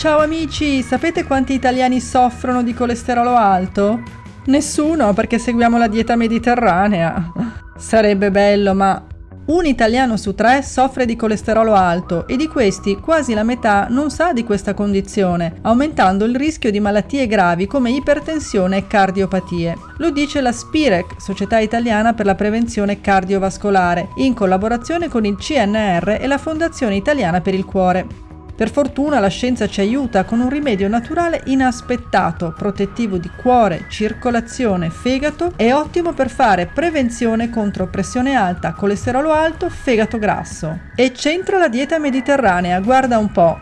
Ciao amici, sapete quanti italiani soffrono di colesterolo alto? Nessuno perché seguiamo la dieta mediterranea. Sarebbe bello, ma un italiano su tre soffre di colesterolo alto e di questi quasi la metà non sa di questa condizione, aumentando il rischio di malattie gravi come ipertensione e cardiopatie. Lo dice la Spirec, Società Italiana per la Prevenzione Cardiovascolare, in collaborazione con il CNR e la Fondazione Italiana per il Cuore. Per fortuna la scienza ci aiuta con un rimedio naturale inaspettato, protettivo di cuore, circolazione, fegato e ottimo per fare prevenzione contro pressione alta, colesterolo alto, fegato grasso. E c'entra la dieta mediterranea, guarda un po'.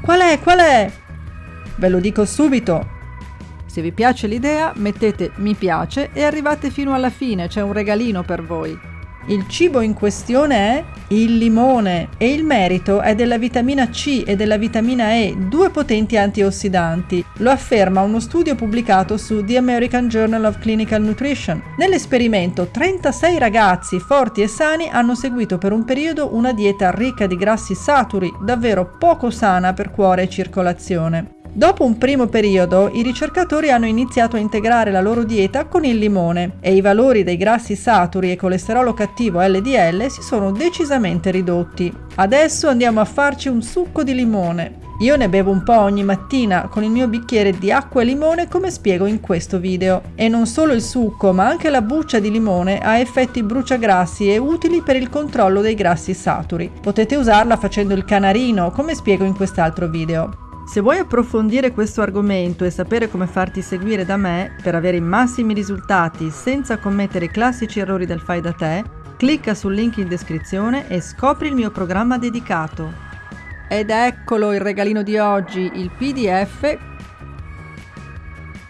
Qual è? Qual è? Ve lo dico subito. Se vi piace l'idea, mettete mi piace e arrivate fino alla fine, c'è un regalino per voi. Il cibo in questione è il limone e il merito è della vitamina C e della vitamina E, due potenti antiossidanti. Lo afferma uno studio pubblicato su The American Journal of Clinical Nutrition. Nell'esperimento 36 ragazzi forti e sani hanno seguito per un periodo una dieta ricca di grassi saturi, davvero poco sana per cuore e circolazione. Dopo un primo periodo, i ricercatori hanno iniziato a integrare la loro dieta con il limone e i valori dei grassi saturi e colesterolo cattivo LDL si sono decisamente ridotti. Adesso andiamo a farci un succo di limone. Io ne bevo un po' ogni mattina con il mio bicchiere di acqua e limone come spiego in questo video. E non solo il succo, ma anche la buccia di limone ha effetti bruciagrassi e utili per il controllo dei grassi saturi. Potete usarla facendo il canarino, come spiego in quest'altro video. Se vuoi approfondire questo argomento e sapere come farti seguire da me per avere i massimi risultati senza commettere i classici errori del fai da te, clicca sul link in descrizione e scopri il mio programma dedicato. Ed eccolo il regalino di oggi, il PDF.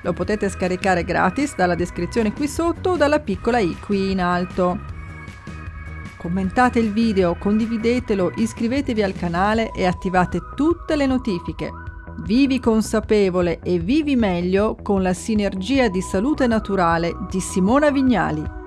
Lo potete scaricare gratis dalla descrizione qui sotto o dalla piccola i qui in alto. Commentate il video, condividetelo, iscrivetevi al canale e attivate tutte le notifiche. Vivi consapevole e vivi meglio con la sinergia di salute naturale di Simona Vignali.